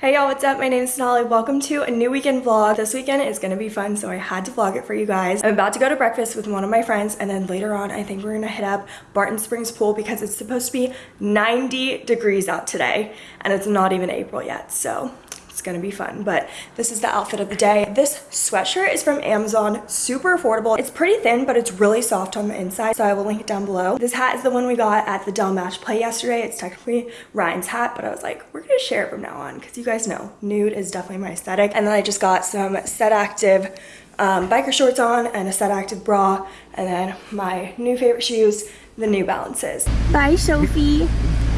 Hey y'all, what's up? My name is Sonali. Welcome to a new weekend vlog. This weekend is gonna be fun, so I had to vlog it for you guys. I'm about to go to breakfast with one of my friends, and then later on, I think we're gonna hit up Barton Springs Pool because it's supposed to be 90 degrees out today, and it's not even April yet, so it's gonna be fun. But this is the outfit of the day. This sweatshirt is from amazon super affordable. It's pretty thin but it's really soft on the inside so i will link it down below. This hat is the one we got at the dell match play yesterday. It's technically ryan's hat but i was like we're gonna share it from now on because you guys know nude is definitely my aesthetic. And then i just got some set active um, biker shorts on and a set active bra and then my new favorite shoes the new balances. Bye sophie.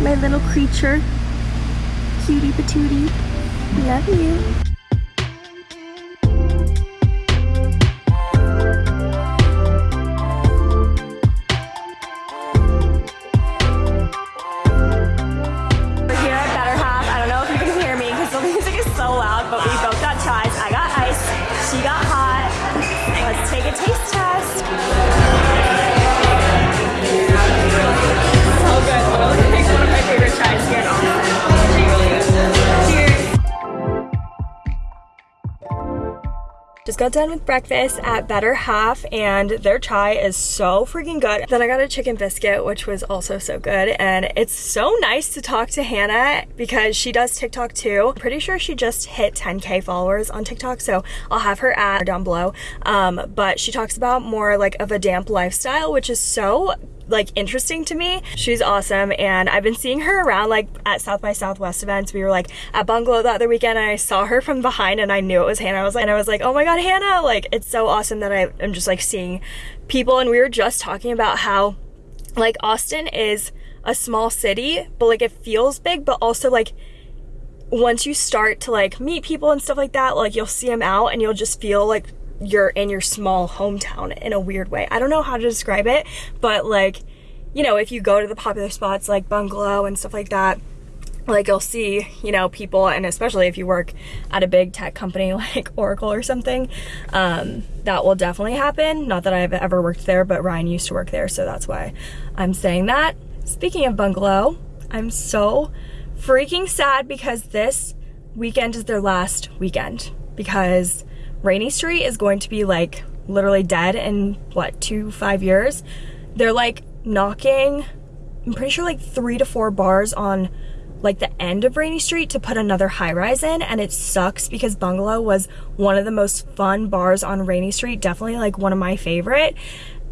My little creature. Cutie patootie Love you. Got done with breakfast at Better Half and their chai is so freaking good. Then I got a chicken biscuit which was also so good and it's so nice to talk to Hannah because she does TikTok too. I'm pretty sure she just hit 10k followers on TikTok so I'll have her at down below. Um, but she talks about more like of a damp lifestyle which is so like interesting to me. She's awesome and I've been seeing her around like at South by Southwest events. We were like at Bungalow the other weekend and I saw her from behind and I knew it was Hannah. I was like, and I was like, oh my God, Hannah. Like it's so awesome that I am just like seeing people and we were just talking about how like Austin is a small city, but like it feels big, but also like once you start to like meet people and stuff like that, like you'll see them out and you'll just feel like you're in your small hometown in a weird way. I don't know how to describe it, but like, you know, if you go to the popular spots like Bungalow and stuff like that, like you'll see, you know, people, and especially if you work at a big tech company like Oracle or something, um, that will definitely happen. Not that I've ever worked there, but Ryan used to work there, so that's why I'm saying that. Speaking of Bungalow, I'm so freaking sad because this weekend is their last weekend because Rainey Street is going to be like literally dead in what, two, five years. They're like knocking, I'm pretty sure like three to four bars on like the end of Rainey Street to put another high rise in and it sucks because Bungalow was one of the most fun bars on Rainey Street, definitely like one of my favorite.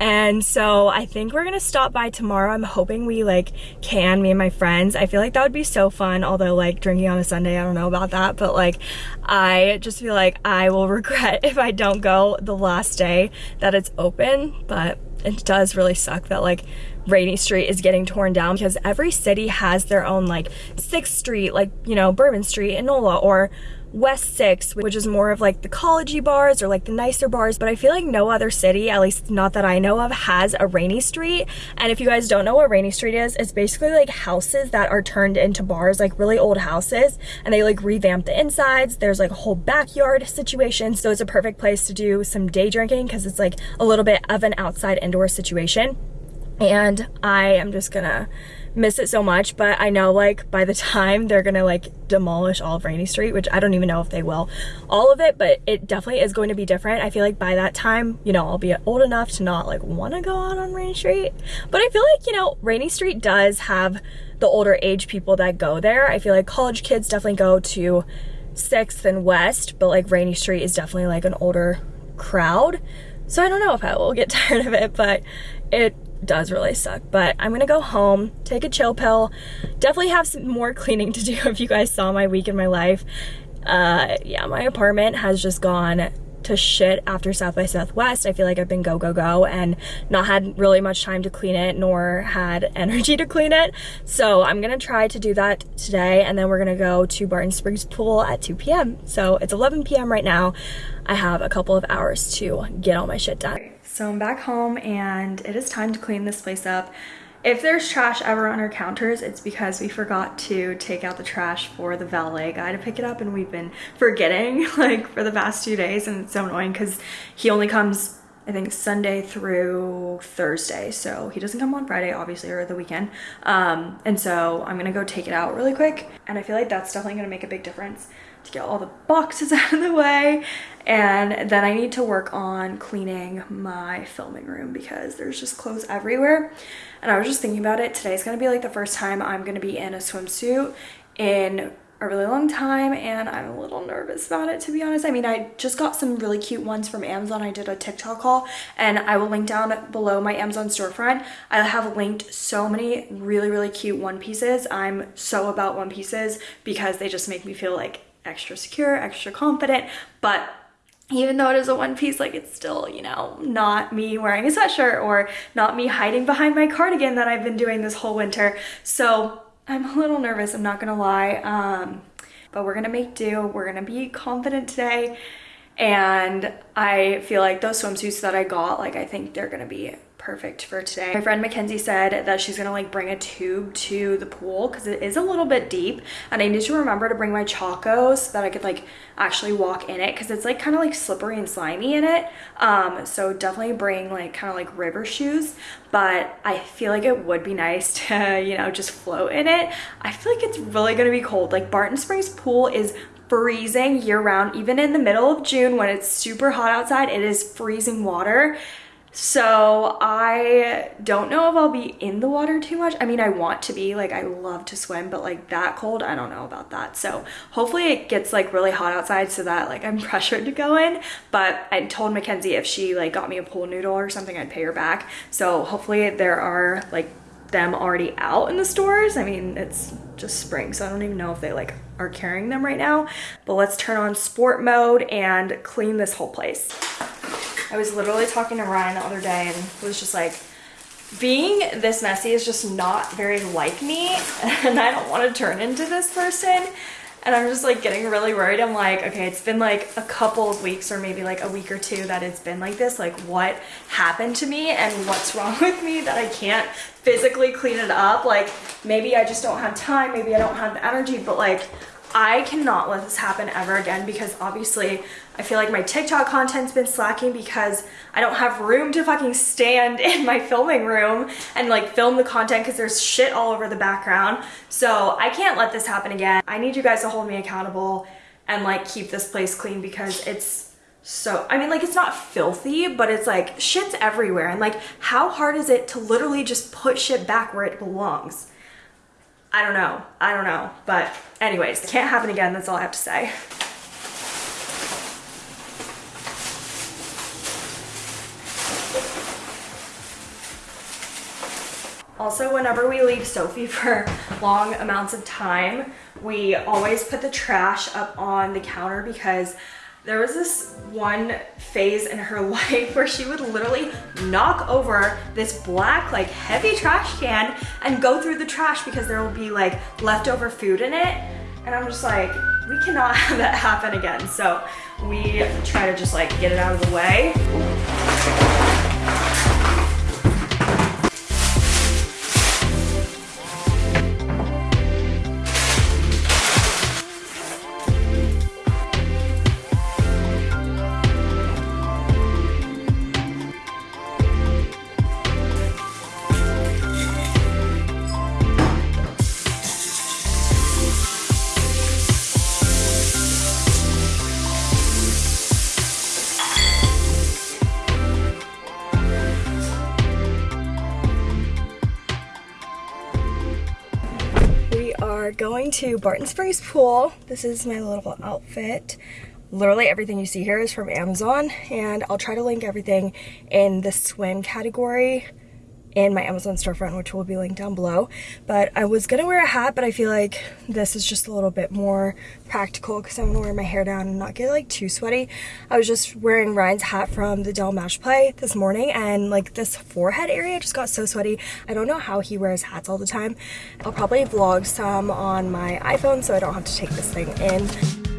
And so I think we're gonna stop by tomorrow. I'm hoping we like can, me and my friends. I feel like that would be so fun, although like drinking on a Sunday, I don't know about that, but like I just feel like I will regret if I don't go the last day that it's open, but it does really suck that like Rainey Street is getting torn down because every city has their own like 6th Street, like, you know, Bourbon Street, in NOLA, or West 6, which is more of like the collegey bars or like the nicer bars, but I feel like no other city, at least not that I know of, has a Rainey Street. And if you guys don't know what Rainey Street is, it's basically like houses that are turned into bars, like really old houses, and they like revamp the insides. There's like a whole backyard situation, so it's a perfect place to do some day drinking because it's like a little bit of an outside indoor situation. And I am just gonna miss it so much but I know like by the time they're gonna like demolish all of Rainey Street which I don't even know if they will all of it but it definitely is going to be different. I feel like by that time you know I'll be old enough to not like want to go out on Rainey Street. But I feel like you know Rainey Street does have the older age people that go there. I feel like college kids definitely go to 6th and West but like Rainey Street is definitely like an older crowd. So I don't know if I will get tired of it but it does really suck but i'm gonna go home take a chill pill definitely have some more cleaning to do if you guys saw my week in my life uh yeah my apartment has just gone to shit after South by Southwest. I feel like I've been go, go, go and not had really much time to clean it nor had energy to clean it. So I'm gonna try to do that today and then we're gonna go to Barton Springs Pool at 2 p.m. So it's 11 p.m. right now. I have a couple of hours to get all my shit done. So I'm back home and it is time to clean this place up. If there's trash ever on our counters, it's because we forgot to take out the trash for the valet guy to pick it up and we've been forgetting like for the past two days and it's so annoying because he only comes I think Sunday through Thursday. So he doesn't come on Friday, obviously, or the weekend. Um, and so I'm gonna go take it out really quick. And I feel like that's definitely gonna make a big difference to get all the boxes out of the way. And then I need to work on cleaning my filming room because there's just clothes everywhere. And I was just thinking about it. Today's gonna be like the first time I'm gonna be in a swimsuit in a really long time and I'm a little nervous about it to be honest. I mean, I just got some really cute ones from Amazon. I did a TikTok haul and I will link down below my Amazon storefront. I have linked so many really, really cute one pieces. I'm so about one pieces because they just make me feel like extra secure, extra confident, but even though it is a one piece, like it's still, you know, not me wearing a sweatshirt or not me hiding behind my cardigan that I've been doing this whole winter. So I'm a little nervous, I'm not gonna lie. Um, but we're gonna make do. We're gonna be confident today. And I feel like those swimsuits that I got, like I think they're gonna be perfect for today. My friend Mackenzie said that she's gonna like bring a tube to the pool because it is a little bit deep and I need to remember to bring my Chacos so that I could like actually walk in it because it's like kind of like slippery and slimy in it. Um, so definitely bring like kind of like river shoes, but I feel like it would be nice to, you know, just float in it. I feel like it's really gonna be cold. Like Barton Springs pool is freezing year round even in the middle of June when it's super hot outside it is freezing water so I don't know if I'll be in the water too much. I mean, I want to be, like I love to swim, but like that cold, I don't know about that. So hopefully it gets like really hot outside so that like I'm pressured to go in. But I told Mackenzie if she like got me a pool noodle or something, I'd pay her back. So hopefully there are like them already out in the stores. I mean, it's just spring, so I don't even know if they like are carrying them right now. But let's turn on sport mode and clean this whole place. I was literally talking to Ryan the other day and was just like, being this messy is just not very like me and I don't want to turn into this person. And I'm just like getting really worried. I'm like, okay, it's been like a couple of weeks or maybe like a week or two that it's been like this. Like what happened to me and what's wrong with me that I can't physically clean it up? Like maybe I just don't have time. Maybe I don't have the energy, but like I cannot let this happen ever again because obviously I feel like my TikTok content's been slacking because I don't have room to fucking stand in my filming room and like film the content because there's shit all over the background. So I can't let this happen again. I need you guys to hold me accountable and like keep this place clean because it's so, I mean like it's not filthy, but it's like shit's everywhere. And like how hard is it to literally just put shit back where it belongs? I don't know. I don't know. But anyways, it can't happen again. That's all I have to say. Also, whenever we leave Sophie for long amounts of time, we always put the trash up on the counter because there was this one phase in her life where she would literally knock over this black like heavy trash can and go through the trash because there will be like leftover food in it. And I'm just like we cannot have that happen again. So we try to just like get it out of the way to Barton Springs Pool. This is my little outfit. Literally everything you see here is from Amazon and I'll try to link everything in the swim category in my Amazon storefront, which will be linked down below. But I was gonna wear a hat, but I feel like this is just a little bit more practical because I'm gonna wear my hair down and not get like too sweaty. I was just wearing Ryan's hat from the Dell Match Play this morning and like this forehead area just got so sweaty. I don't know how he wears hats all the time. I'll probably vlog some on my iPhone so I don't have to take this thing in.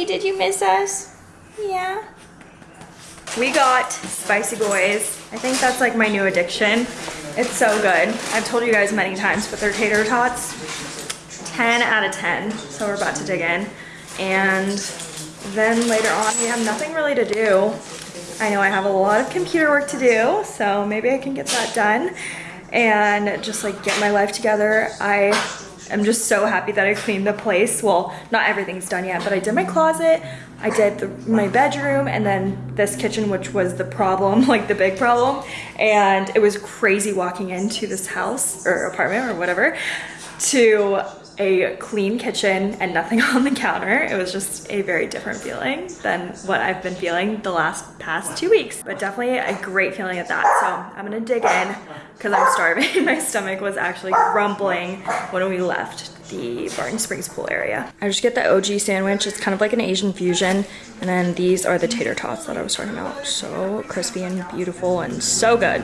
Sophie, did you miss us? Yeah. We got Spicy Boys. I think that's like my new addiction. It's so good. I've told you guys many times, but they're tater tots. 10 out of 10. So we're about to dig in. And then later on, we have nothing really to do. I know I have a lot of computer work to do, so maybe I can get that done and just like get my life together. I am just so happy that I cleaned the place. Well, not everything's done yet, but I did my closet, I did the, my bedroom, and then this kitchen, which was the problem, like the big problem. And it was crazy walking into this house or apartment or whatever to a clean kitchen and nothing on the counter. It was just a very different feeling than what I've been feeling the last past two weeks, but definitely a great feeling at that. So I'm gonna dig in because I'm starving. My stomach was actually grumbling when we left the Barton Springs pool area. I just get the OG sandwich. It's kind of like an Asian fusion. And then these are the tater tots that I was talking about. So crispy and beautiful and so good.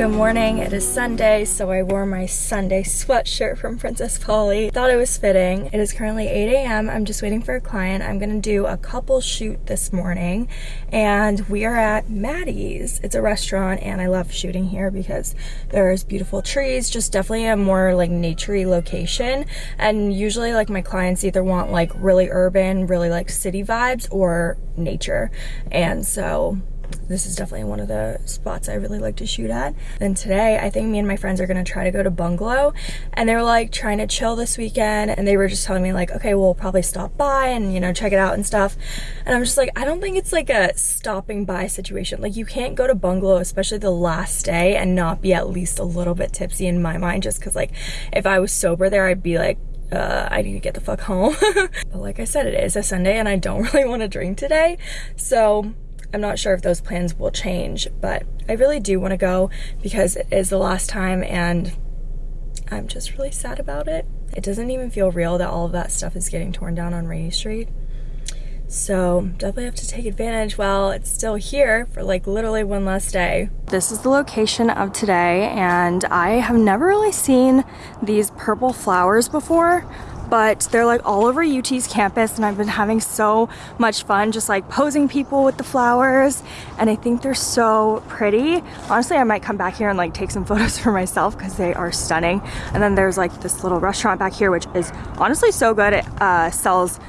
Good morning, it is Sunday, so I wore my Sunday sweatshirt from Princess Polly. Thought it was fitting. It is currently 8 a.m. I'm just waiting for a client. I'm gonna do a couple shoot this morning, and we are at Maddie's. It's a restaurant, and I love shooting here because there's beautiful trees, just definitely a more like naturey location. And usually like my clients either want like really urban, really like city vibes or nature. And so this is definitely one of the spots I really like to shoot at. Then today, I think me and my friends are gonna try to go to Bungalow and they were like trying to chill this weekend and they were just telling me like, okay, we'll probably stop by and you know, check it out and stuff. And I'm just like, I don't think it's like a stopping by situation. Like you can't go to Bungalow, especially the last day and not be at least a little bit tipsy in my mind just cause like if I was sober there, I'd be like, uh, I need to get the fuck home. but like I said, it is a Sunday and I don't really want to drink today. So I'm not sure if those plans will change, but I really do want to go because it is the last time and I'm just really sad about it. It doesn't even feel real that all of that stuff is getting torn down on Rainey Street. So definitely have to take advantage while it's still here for like literally one last day. This is the location of today and I have never really seen these purple flowers before but they're like all over UT's campus and I've been having so much fun just like posing people with the flowers and I think they're so pretty. Honestly, I might come back here and like take some photos for myself because they are stunning. And then there's like this little restaurant back here which is honestly so good. It uh, sells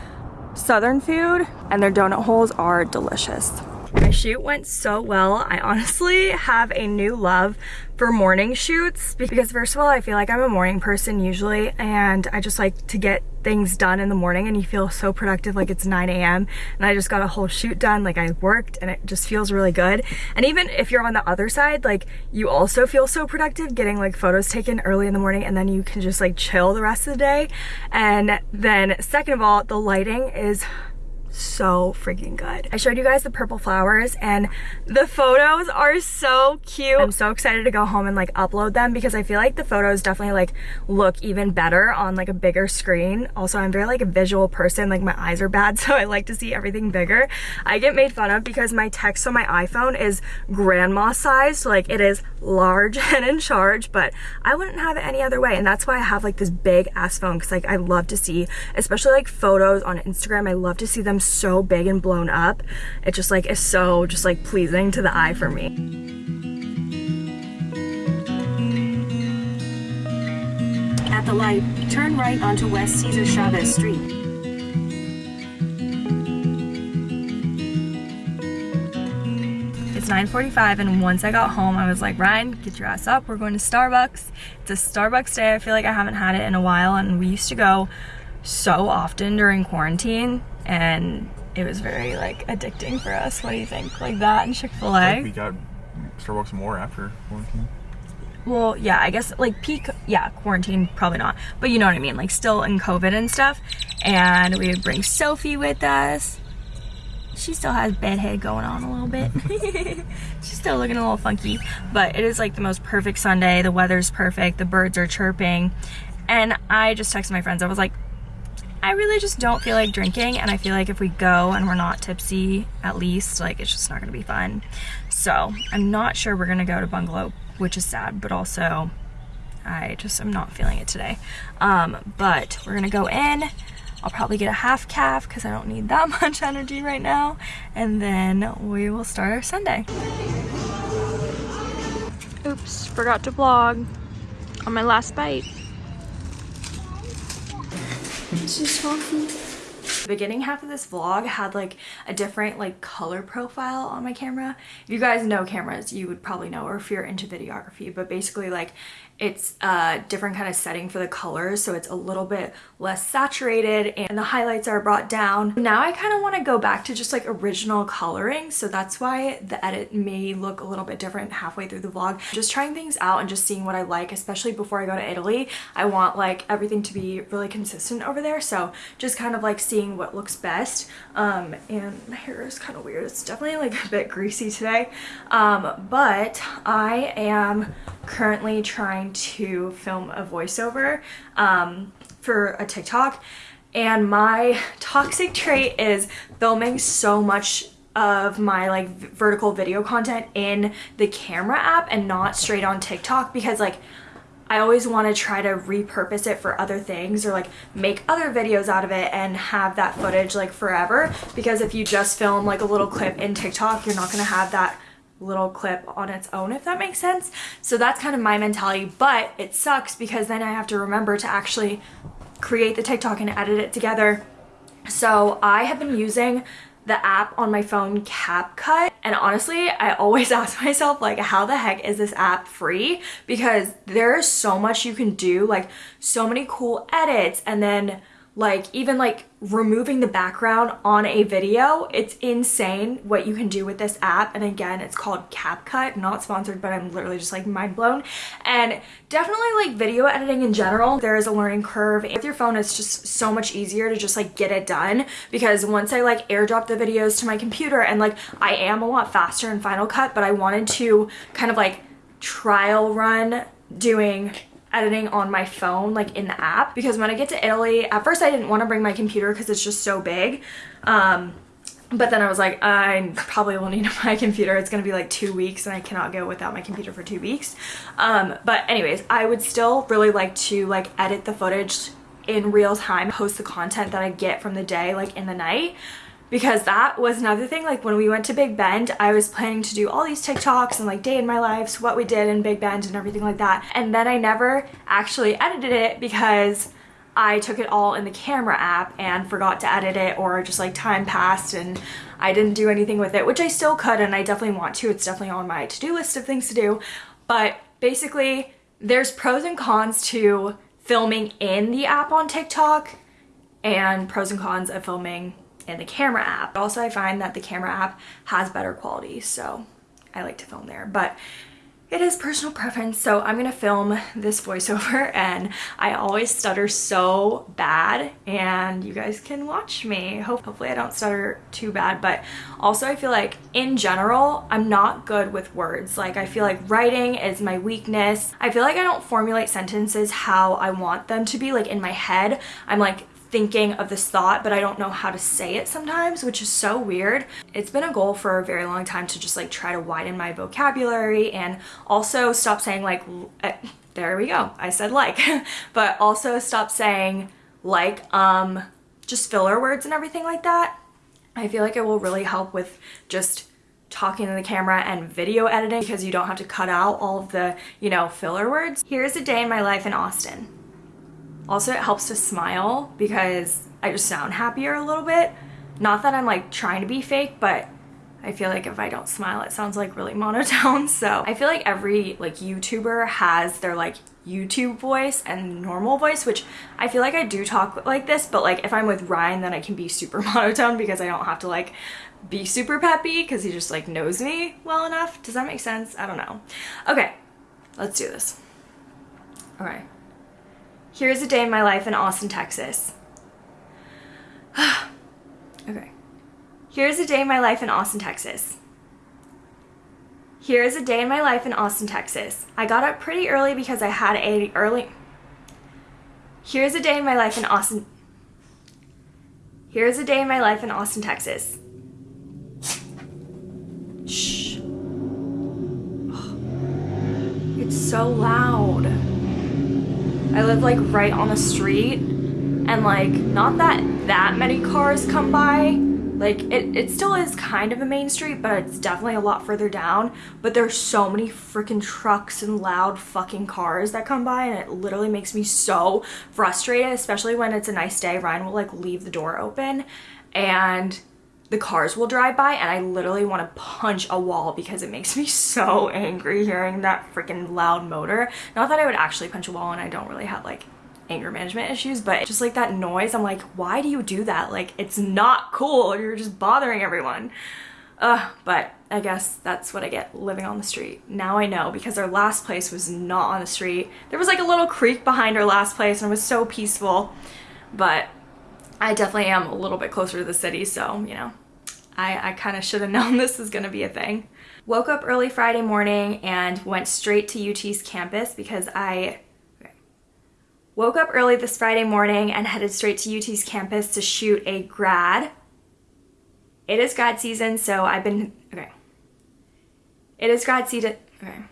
southern food and their donut holes are delicious. My shoot went so well. I honestly have a new love for morning shoots because first of all, I feel like I'm a morning person usually and I just like to get things done in the morning and you feel so productive like it's 9 a.m. and I just got a whole shoot done like I worked and it just feels really good and even if you're on the other side like you also feel so productive getting like photos taken early in the morning and then you can just like chill the rest of the day and then second of all the lighting is so freaking good. I showed you guys the purple flowers and the photos are so cute. I'm so excited to go home and like upload them because I feel like the photos definitely like look even better on like a bigger screen. Also, I'm very like a visual person, like my eyes are bad, so I like to see everything bigger. I get made fun of because my text on my iPhone is grandma size, like it is large and in charge, but I wouldn't have it any other way. And that's why I have like this big ass phone because like I love to see, especially like photos on Instagram, I love to see them so big and blown up. It just like is so just like pleasing to the eye for me. At the light, turn right onto West Cesar Chavez Street. It's 9.45 and once I got home, I was like, Ryan, get your ass up. We're going to Starbucks. It's a Starbucks day. I feel like I haven't had it in a while and we used to go so often during quarantine and it was very like addicting for us. What do you think? Like that and Chick-fil-A? Like we got Starbucks more after quarantine. Well, yeah, I guess like peak, yeah, quarantine, probably not. But you know what I mean, like still in COVID and stuff. And we would bring Sophie with us. She still has bedhead going on a little bit. She's still looking a little funky. But it is like the most perfect Sunday. The weather's perfect. The birds are chirping. And I just texted my friends. I was like, I really just don't feel like drinking and I feel like if we go and we're not tipsy at least like it's just not gonna be fun. So I'm not sure we're gonna go to bungalow which is sad but also I just am not feeling it today. Um, but we're gonna go in. I'll probably get a half caff because I don't need that much energy right now and then we will start our Sunday. Oops forgot to vlog on my last bite the beginning half of this vlog had like a different like color profile on my camera. If you guys know cameras, you would probably know or if you're into videography, but basically like it's a different kind of setting for the colors so it's a little bit less saturated and the highlights are brought down. Now I kind of want to go back to just like original coloring so that's why the edit may look a little bit different halfway through the vlog. Just trying things out and just seeing what I like especially before I go to Italy. I want like everything to be really consistent over there so just kind of like seeing what looks best um, and my hair is kind of weird. It's definitely like a bit greasy today um, but I am currently trying to film a voiceover um, for a TikTok. And my toxic trait is filming so much of my like vertical video content in the camera app and not straight on TikTok because like I always want to try to repurpose it for other things or like make other videos out of it and have that footage like forever. Because if you just film like a little clip in TikTok you're not going to have that little clip on its own if that makes sense. So that's kind of my mentality but it sucks because then I have to remember to actually create the TikTok and edit it together. So I have been using the app on my phone CapCut and honestly I always ask myself like how the heck is this app free? Because there's so much you can do like so many cool edits and then like even like removing the background on a video it's insane what you can do with this app. And again it's called CapCut not sponsored but I'm literally just like mind blown. And definitely like video editing in general there is a learning curve. With your phone it's just so much easier to just like get it done because once I like airdrop the videos to my computer and like I am a lot faster in Final Cut but I wanted to kind of like trial run doing editing on my phone like in the app. Because when I get to Italy at first I didn't want to bring my computer because it's just so big. Um, but then I was like I probably will need my computer. It's gonna be like two weeks and I cannot go without my computer for two weeks. Um, but anyways I would still really like to like edit the footage in real time post the content that I get from the day like in the night because that was another thing like when we went to Big Bend I was planning to do all these TikToks and like day in my lives what we did in Big Bend and everything like that. And then I never actually edited it because I took it all in the camera app and forgot to edit it or just like time passed and I didn't do anything with it which I still could and I definitely want to. It's definitely on my to-do list of things to do. But basically there's pros and cons to filming in the app on TikTok and pros and cons of filming in the camera app. Also, I find that the camera app has better quality, so I like to film there. But it is personal preference, so I'm gonna film this voiceover and I always stutter so bad and you guys can watch me. Hope, hopefully I don't stutter too bad, but also I feel like in general, I'm not good with words. Like I feel like writing is my weakness. I feel like I don't formulate sentences how I want them to be, like in my head. I'm like thinking of this thought but I don't know how to say it sometimes which is so weird. It's been a goal for a very long time to just like try to widen my vocabulary and also stop saying like uh, there we go I said like but also stop saying like um just filler words and everything like that. I feel like it will really help with just talking to the camera and video editing because you don't have to cut out all of the, you know, filler words. Here's a day in my life in Austin. Also, it helps to smile because I just sound happier a little bit. Not that I'm like trying to be fake, but I feel like if I don't smile, it sounds like really monotone. So I feel like every like YouTuber has their like YouTube voice and normal voice, which I feel like I do talk like this, but like if I'm with Ryan, then I can be super monotone because I don't have to like be super peppy because he just like knows me well enough. Does that make sense? I don't know. Okay, let's do this. Okay. Here's a day in my life in Austin, Texas. okay. Here's a day in my life in Austin, Texas. Here is a day in my life in Austin, Texas. I got up pretty early because I had a early... Here's a day in my life in Austin... Here's a day in my life in Austin, Texas. Shh. It's so loud. I live like right on the street and like not that that many cars come by. Like it, it still is kind of a main street, but it's definitely a lot further down. But there's so many freaking trucks and loud fucking cars that come by and it literally makes me so frustrated, especially when it's a nice day. Ryan will like leave the door open and the cars will drive by and I literally want to punch a wall because it makes me so angry hearing that freaking loud motor. Not that I would actually punch a wall and I don't really have like anger management issues, but just like that noise, I'm like, why do you do that? Like, it's not cool. You're just bothering everyone. Uh, but I guess that's what I get living on the street. Now I know because our last place was not on the street. There was like a little creek behind our last place and it was so peaceful. But I definitely am a little bit closer to the city, so, you know, I, I kind of should have known this was going to be a thing. Woke up early Friday morning and went straight to UT's campus because I woke up early this Friday morning and headed straight to UT's campus to shoot a grad. It is grad season, so I've been, okay. It is grad season, okay.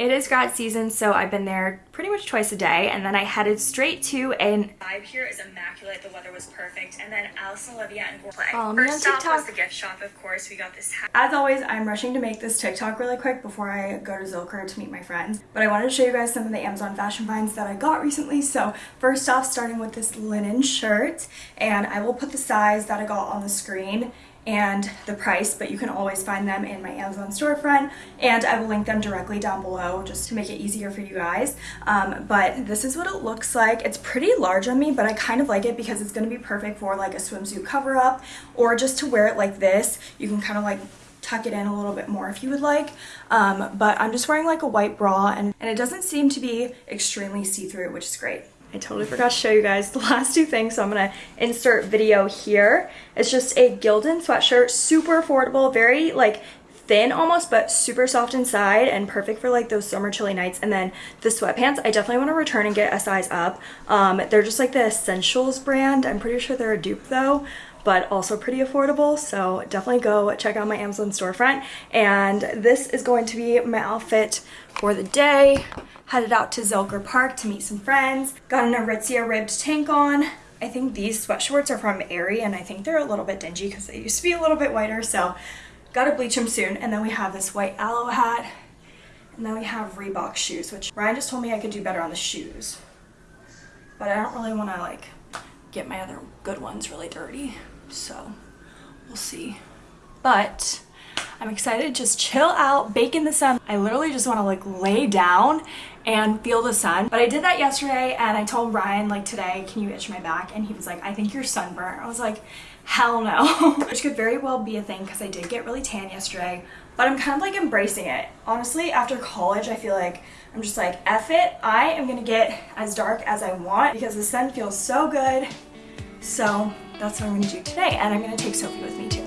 It is grad season, so I've been there pretty much twice a day, and then I headed straight to an vibe here is immaculate. The weather was perfect, and then Alice and Olivia and play. Follow me First stop TikTok. was the gift shop, of course. We got this hat. As always, I'm rushing to make this TikTok really quick before I go to Zilker to meet my friends. But I wanted to show you guys some of the Amazon fashion finds that I got recently. So first off, starting with this linen shirt, and I will put the size that I got on the screen and the price, but you can always find them in my Amazon storefront, and I will link them directly down below just to make it easier for you guys. Um, but this is what it looks like. It's pretty large on me, but I kind of like it because it's going to be perfect for like a swimsuit cover up or just to wear it like this. You can kind of like tuck it in a little bit more if you would like um, but I'm just wearing like a white bra and, and it doesn't seem to be extremely see-through which is great I totally forgot to show you guys the last two things, so I'm gonna insert video here. It's just a Gildan sweatshirt, super affordable, very like thin almost, but super soft inside and perfect for like those summer chilly nights. And then the sweatpants, I definitely wanna return and get a size up. Um, they're just like the Essentials brand. I'm pretty sure they're a dupe though but also pretty affordable so definitely go check out my Amazon storefront and this is going to be my outfit for the day headed out to Zilker Park to meet some friends got an Aritzia ribbed tank on. I think these sweatshorts are from Aerie and I think they're a little bit dingy because they used to be a little bit whiter so gotta bleach them soon. And then we have this white Alo hat and then we have Reebok shoes which Ryan just told me I could do better on the shoes. But I don't really want to like get my other good ones really dirty so we'll see. But I'm excited to just chill out bake in the sun. I literally just want to like lay down and feel the sun. But I did that yesterday and I told Ryan like today can you itch my back? And he was like I think you're sunburnt. I was like hell no. Which could very well be a thing because I did get really tan yesterday but I'm kind of like embracing it. Honestly after college I feel like I'm just like F it I am gonna get as dark as I want because the sun feels so good. So that's what I'm gonna do today and I'm gonna take Sophie with me too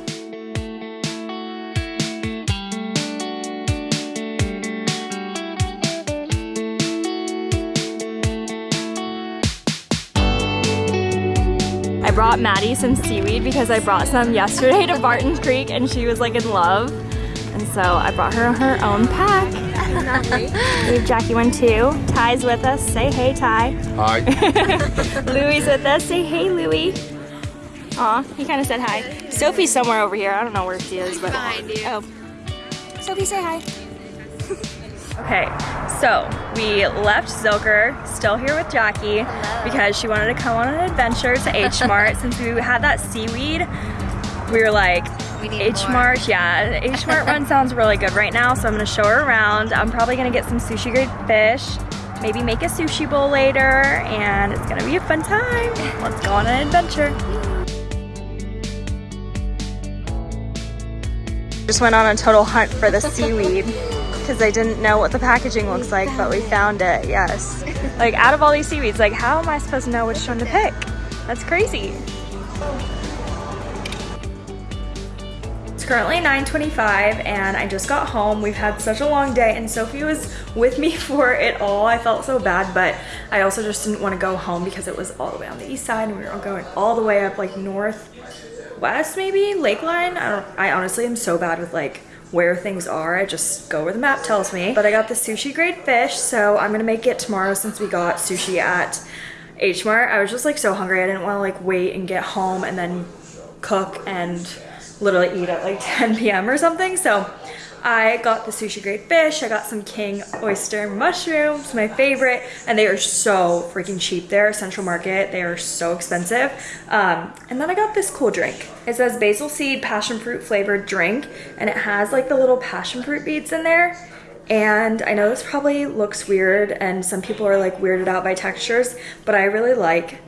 brought Maddie some seaweed because I brought some yesterday to Barton Creek and she was like in love. And so I brought her her own pack. we have Jackie one too. Ty's with us. Say hey, Ty. Hi. Louie's with us. Say hey, Louie. Aw, he kind of said hi. Sophie's somewhere over here. I don't know where she is, but behind you. Oh, Sophie, say hi. Okay, so we left Zilker, still here with Jackie, because she wanted to come on an adventure to H Mart. Since we had that seaweed, we were like, H Mart, yeah, H Mart run sounds really good right now, so I'm gonna show her around. I'm probably gonna get some sushi grade fish, maybe make a sushi bowl later, and it's gonna be a fun time. Let's go on an adventure. Just went on a total hunt for the seaweed because I didn't know what the packaging looks like, but we found it, yes. Like out of all these seaweeds, like how am I supposed to know which one to pick? That's crazy. It's currently 9.25 and I just got home. We've had such a long day and Sophie was with me for it all. I felt so bad, but I also just didn't want to go home because it was all the way on the east side and we were all going all the way up like north west maybe, Lakeline. I don't, I honestly am so bad with like where things are. I just go where the map tells me. But I got the sushi grade fish, so I'm gonna make it tomorrow since we got sushi at H Mart. I was just like so hungry. I didn't want to like wait and get home and then cook and literally eat at like 10 p.m. or something. So I got the sushi grade fish. I got some king oyster mushrooms, my favorite, and they are so freaking cheap there. Central Market, they are so expensive. Um, and then I got this cool drink. It says basil seed passion fruit flavored drink, and it has like the little passion fruit beads in there. And I know this probably looks weird, and some people are like weirded out by textures, but I really like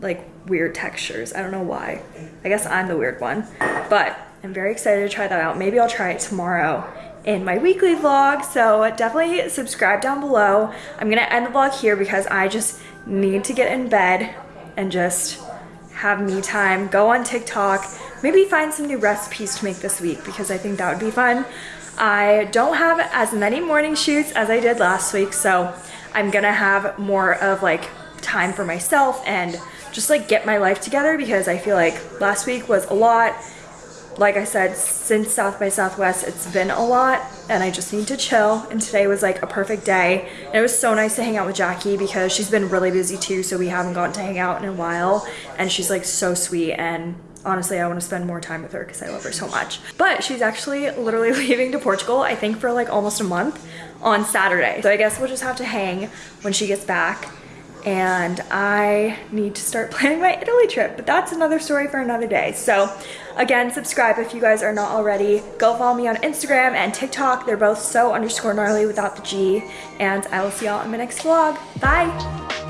like weird textures. I don't know why. I guess I'm the weird one, but I'm very excited to try that out. Maybe I'll try it tomorrow in my weekly vlog. So definitely subscribe down below. I'm gonna end the vlog here because I just need to get in bed and just have me time, go on TikTok, maybe find some new recipes to make this week because I think that would be fun. I don't have as many morning shoots as I did last week, so I'm gonna have more of like time for myself and just like get my life together because I feel like last week was a lot like I said, since South by Southwest, it's been a lot and I just need to chill. And today was like a perfect day. And it was so nice to hang out with Jackie because she's been really busy too, so we haven't gotten to hang out in a while. And she's like so sweet and honestly, I want to spend more time with her because I love her so much. But she's actually literally leaving to Portugal, I think for like almost a month on Saturday. So I guess we'll just have to hang when she gets back and I need to start planning my Italy trip, but that's another story for another day. So again, subscribe if you guys are not already. Go follow me on Instagram and TikTok. They're both so underscore gnarly without the G. And I will see y'all in my next vlog. Bye.